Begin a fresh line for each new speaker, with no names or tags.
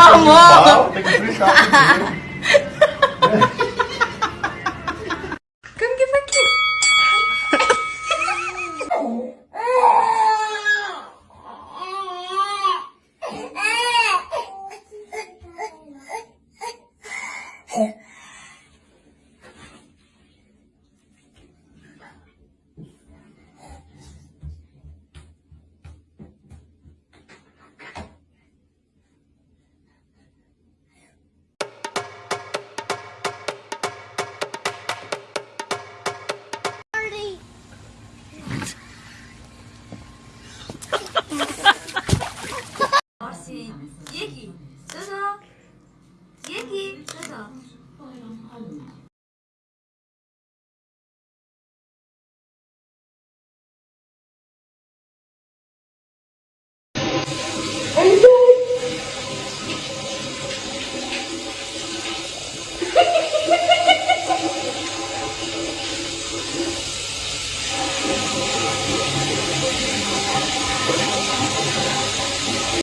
Vamos!
Pau, tem que explicar.
Como que foi aqui?
다 제 얘기 써서 얘기 써서.